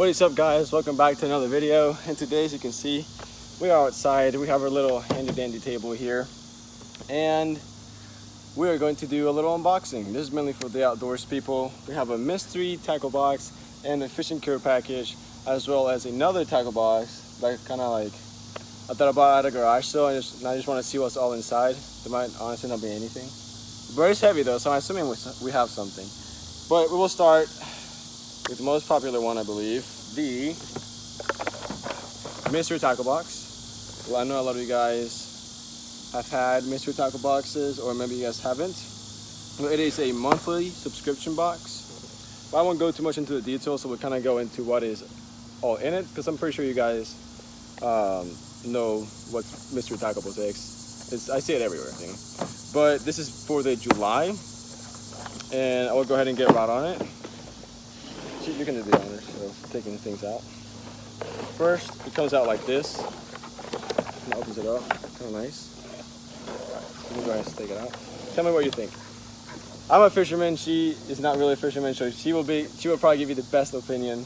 What is up guys? Welcome back to another video. And today as you can see, we are outside. We have our little handy dandy table here. And we are going to do a little unboxing. This is mainly for the outdoors people. We have a mystery tackle box and a fishing care package, as well as another tackle box that kind of like I thought about at a garage sale and, just, and I just want to see what's all inside. There might honestly not be anything. But it's heavy though, so I'm assuming we have something. But we will start with the most popular one, I believe, the mystery tackle box. Well, I know a lot of you guys have had mystery tackle boxes, or maybe you guys haven't. It is a monthly subscription box. But I won't go too much into the details, so we'll kind of go into what is all in it, because I'm pretty sure you guys um, know what mystery tackle box is. It's, I see it everywhere. But this is for the July, and I will go ahead and get right on it you can do the honors of taking things out. First, it comes out like this. And opens it up. Kind of nice. Let me go ahead and take it out. Tell me what you think. I'm a fisherman. She is not really a fisherman, so she will be. She will probably give you the best opinion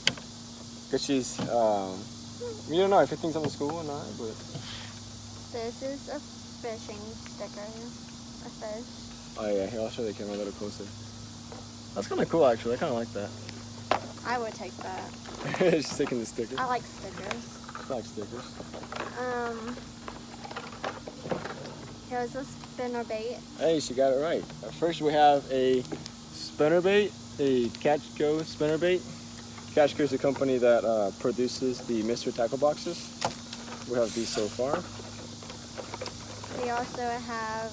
because she's. Um, you don't know if it thinks I'm in school or not, but. This is a fishing sticker. A fish. Oh yeah, here I'll show the camera a little closer. That's kind of cool, actually. I kind of like that. I would take that. She's taking the stickers. I like stickers. I like stickers. Um, here's a spinner bait. Hey, she got it right. First we have a spinner bait, a Catch Co spinner bait. Catch Co is a company that uh, produces the Mr. tackle boxes. We have these so far. We also have,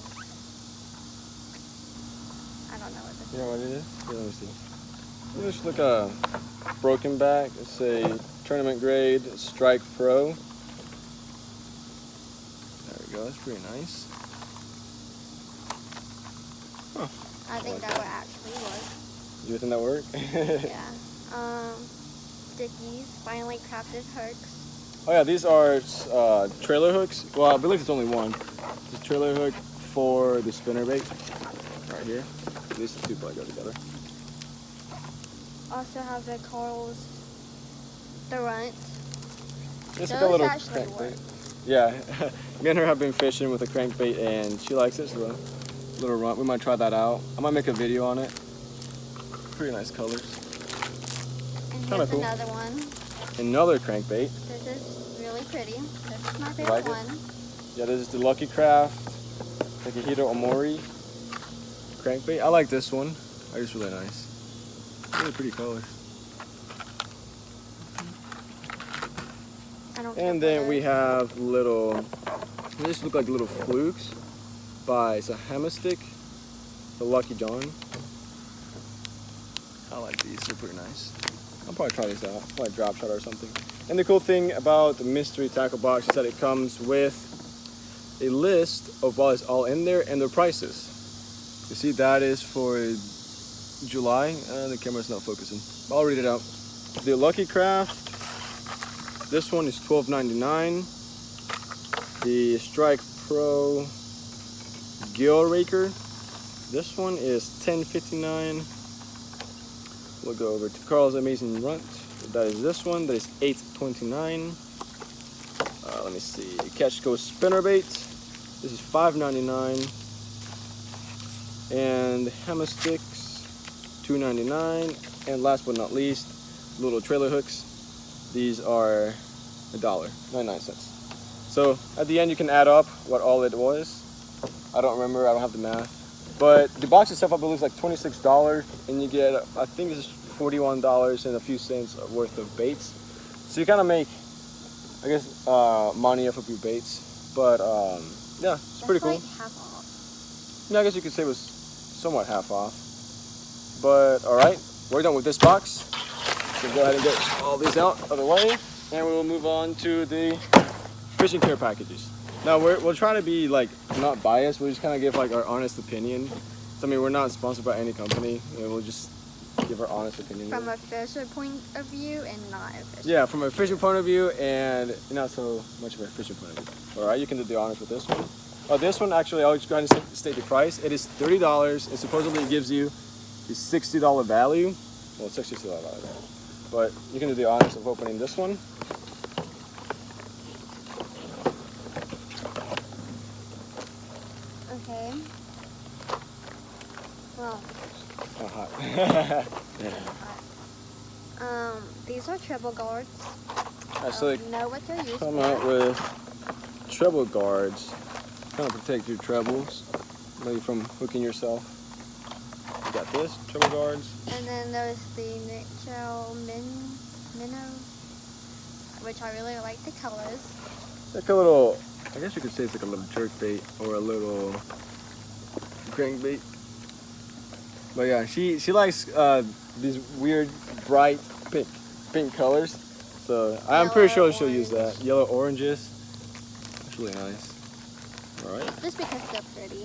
I don't know what this you is. You know what it is? Here, let me see. Just look a broken back. It's a tournament grade Strike Pro. There we go. That's pretty nice. Huh. I think that would actually work. Do you think that work? yeah. Um, stickies, finely crafted hooks. Oh yeah, these are uh, trailer hooks. Well, I believe it's only one. This trailer hook for the spinner bait right here. These two probably go together also have the corals, the runt. It's like a little crankbait. Yeah, me and her have been fishing with a crankbait and she likes it. So a little runt. We might try that out. I might make a video on it. Pretty nice colors. And here's cool. another one. Another crankbait. This is really pretty. This is my favorite like one. Yeah, this is the Lucky Craft Takahiro Omori crankbait. I like this one. It's really nice. Really pretty colors. And then we have little, these look like little flukes by, it's Hammerstick, the Lucky John. I like these, they're pretty nice. I'll probably try these out, probably drop shot or something. And the cool thing about the mystery tackle box is that it comes with a list of what is all in there and their prices. You see that is for July. Uh, the camera's not focusing. I'll read it out. The Lucky Craft. This one is $12.99. The Strike Pro Gill Raker. This one is $10.59. We'll go over to Karl's Amazing Runt. That is this one. That is $8.29. Uh, let me see. Catch Co Spinnerbait. This is $5.99. And 2.99 and last but not least little trailer hooks. These are a dollar 99 cents. So at the end you can add up what all it was. I don't remember I don't have the math. But the box itself I believe is like $26 and you get I think it's $41 and a few cents worth of baits. So you kind of make I guess uh, money off of your baits. But um, yeah it's That's pretty cool. like half off. yeah I guess you could say it was somewhat half off but all right, we're done with this box. So go ahead and get all these out of the way, and we will move on to the fishing care packages. Now we're, we'll try to be like not biased. We'll just kind of give like our honest opinion. So, I mean, we're not sponsored by any company. We'll just give our honest opinion. From a fisher point of view and not a fisher. Yeah, from a fishing point of view and not so much of a fishing point of view. All right, you can do the honors with this one. Oh, this one actually, I'll just go ahead and state the price. It is $30 and supposedly it gives you the $60 value, well, $60 value, but you can do the honors of opening this one. Okay. Well, Oh, hot. um, these are treble guards. Alright, so I they don't know what they're used come for. out with treble guards, kind of protect your trebles, maybe from hooking yourself. You got this treble guards. And then there's the Nichel Min Minnow, which I really like the colors. Like a little, I guess you could say it's like a little jerk bait or a little crankbait. But yeah, she she likes uh, these weird bright pink pink colors. So I'm pretty sure Yellow, she'll use that. Yellow oranges. That's really nice. All right. Just because they're pretty.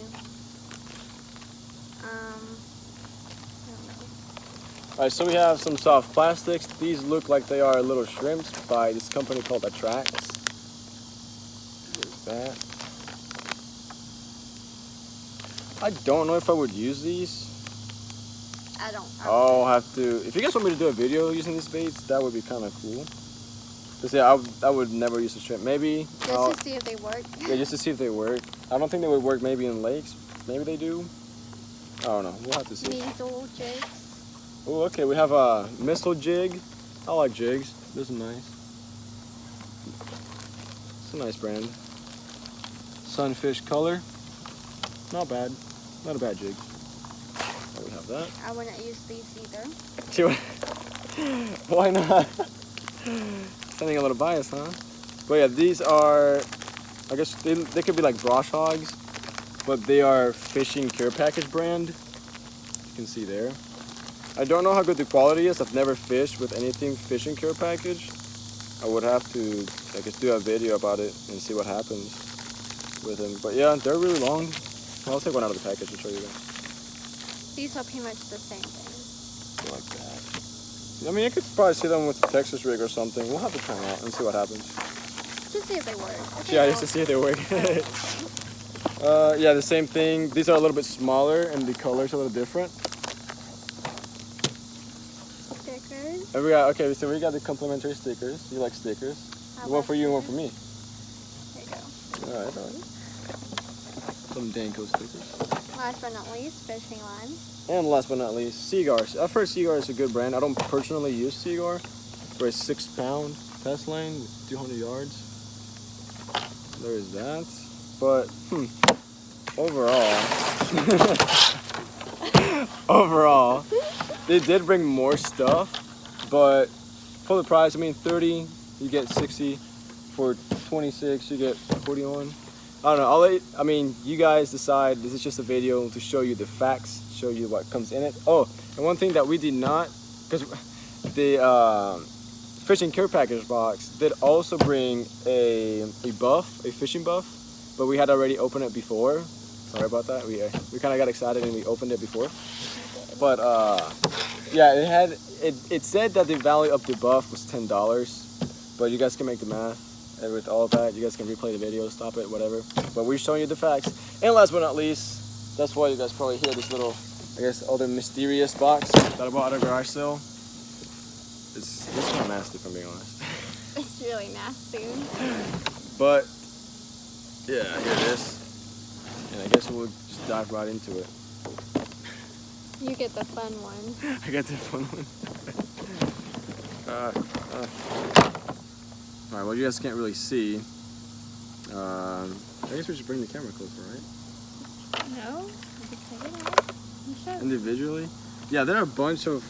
Um, I don't know. All right, so we have some soft plastics. These look like they are little shrimps by this company called Attracts. There's that. I don't know if I would use these. I don't. I I'll have to. If you guys want me to do a video using these baits, that would be kind of cool. Cause yeah, I, would- I would never use a shrimp. Maybe. Just I'll- to see if they work. yeah, just to see if they work. I don't think they would work maybe in lakes. Maybe they do. I don't know. We'll have to see. Measle jigs. Oh, okay. We have a missile jig. I like jigs. This is nice. It's a nice brand. Sunfish color. Not bad. Not a bad jig. Oh, we have that. I wouldn't use these either. Why not? Sounding a little biased, huh? But yeah, these are, I guess they, they could be like brush hogs, but they are fishing care package brand. You can see there. I don't know how good the quality is. I've never fished with anything fishing care package. I would have to, I guess, do a video about it and see what happens with them. But yeah, they're really long. I'll take one out of the package and show you guys. These are pretty much the same thing. like that. I mean, you could probably see them with the Texas rig or something. We'll have to try them out and see what happens. Just see if they work. Yeah, just to see if they work. uh, yeah, the same thing. These are a little bit smaller and the color's a little different. Stickers. And we got okay, so we got the complimentary stickers. You like stickers? I one for you and one for me. There you go. All right, all right. Some Danko stickers. Last but not least, fishing line. And last but not least, Seaguar. I've heard Seaguar is a good brand. I don't personally use Seaguar for a six pound test line with 200 yards. There is that. But, hmm, overall, overall, they did bring more stuff, but for the price, I mean, 30, you get 60. For 26, you get 41. I don't know. I'll let, I mean, you guys decide. This is just a video to show you the facts, show you what comes in it. Oh, and one thing that we did not, because the uh, fishing care package box did also bring a, a buff, a fishing buff, but we had already opened it before. Sorry about that. We, uh, we kind of got excited and we opened it before. But uh, yeah, it had it, it said that the value of the buff was ten dollars, but you guys can make the math. And with all of that, you guys can replay the video, stop it, whatever. But we're showing you the facts. And last but not least, that's why you guys probably hear this little, I guess, other mysterious box that I bought at a garage sale. It's, it's kind of nasty, if I'm being honest. It's really nasty. But, yeah, here it is. And I guess we'll just dive right into it. You get the fun one. I got the fun one. uh, uh. All right, well, you guys can't really see. Um, I guess we should bring the camera closer, right? No? You can take it out. You should. Individually. Yeah, there are a bunch of.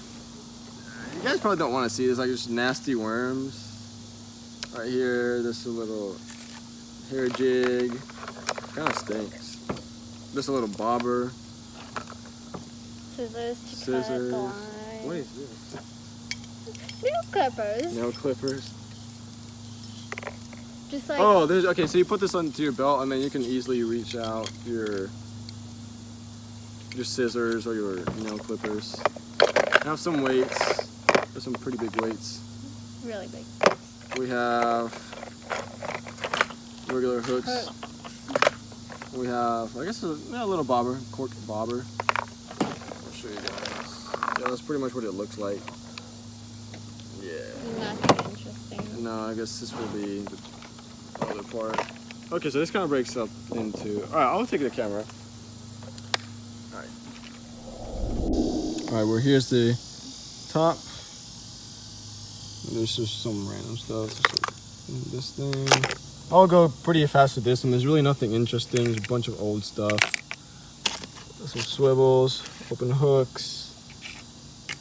You guys probably don't want to see this, like just nasty worms. Right here, this a little hair jig. Kind of stinks. Just a little bobber. Scissors to cut the line. What is this? Nail clippers. Nail clippers. Just like Oh, there's okay. So you put this onto your belt, and then you can easily reach out your your scissors or your nail clippers. I have some weights. There's some pretty big weights. really big. We have regular hooks. Hooks. We have, I guess, a, a little bobber, cork bobber. I'll show you guys. Yeah, that's pretty much what it looks like. Yeah, nothing interesting. No, I guess this will be the other part. Okay, so this kind of breaks up into. All right, I'll take the camera. All right. All right, well here's the top. There's just some random stuff. This thing. I'll go pretty fast with this one. There's really nothing interesting. There's a bunch of old stuff. Some swivels, open hooks.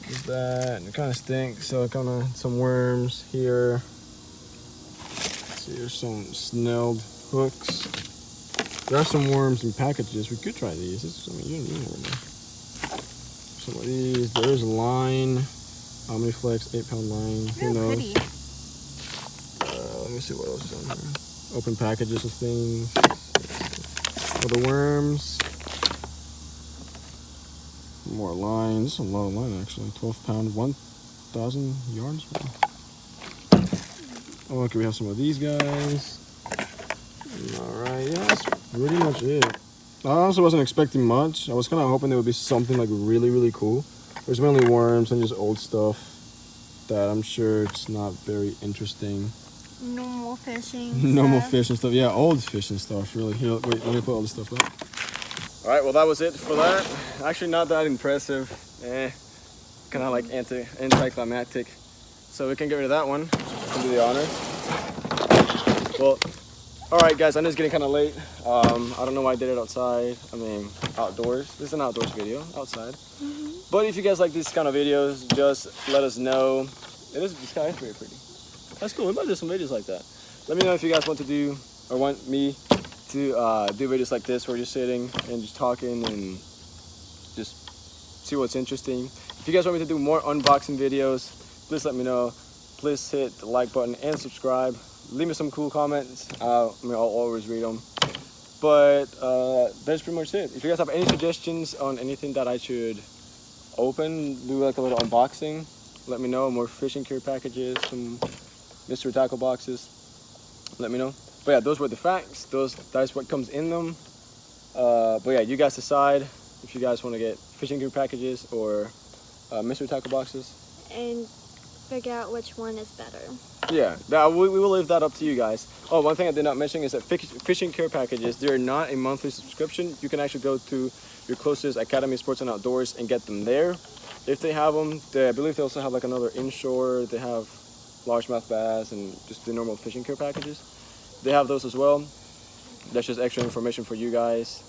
There's that. And it kind of stinks. So kind of some worms here. See, there's some snelled hooks. There are some worms in packages. We could try these. This is, I mean, you don't need Some of these. There's a line. Omniflex, eight pound line. Who knows? pretty. Uh, let me see what else is on here. Open packages of things. For the worms. More lines. A lot of line actually. 12 pound, 1,000 yards. Oh, okay, we have some of these guys. Alright, yeah, that's pretty much it. I also wasn't expecting much. I was kind of hoping there would be something like really, really cool. There's mainly worms and just old stuff that I'm sure it's not very interesting. Normal fishing. Normal stuff. fish and stuff. Yeah, old fish and stuff. Really. Here, wait, let me put all this stuff up. All right. Well, that was it for that. Actually, not that impressive. Eh, kind of like anti anticlimactic. So we can get rid of that one. Can do the honor. Well, all right, guys. I know it's getting kind of late. Um, I don't know why I did it outside. I mean, outdoors. This is an outdoors video, outside. But if you guys like these kind of videos, just let us know. It is the sky is very pretty. That's cool. We might do some videos like that. Let me know if you guys want to do or want me to uh, do videos like this where you're sitting and just talking and just see what's interesting. If you guys want me to do more unboxing videos, please let me know. Please hit the like button and subscribe. Leave me some cool comments. Uh, I mean, I'll always read them. But uh, that's pretty much it. If you guys have any suggestions on anything that I should open, do like a little unboxing, let me know. More fishing care packages, some mystery tackle boxes. Let me know. But yeah, those were the facts. Those that's what comes in them. Uh, but yeah, you guys decide if you guys want to get fishing gear packages or uh, mystery tackle boxes. And figure out which one is better. Yeah, that, we, we will leave that up to you guys. Oh, one thing I did not mention is that fish, fishing care packages, they're not a monthly subscription. You can actually go to your closest Academy Sports and Outdoors and get them there. If they have them, they, I believe they also have like another inshore. They have largemouth bass and just the normal fishing care packages. They have those as well. That's just extra information for you guys.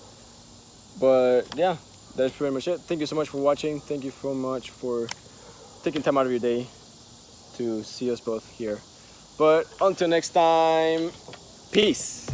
But yeah, that's pretty much it. Thank you so much for watching. Thank you so much for taking time out of your day to see us both here. But until next time, peace.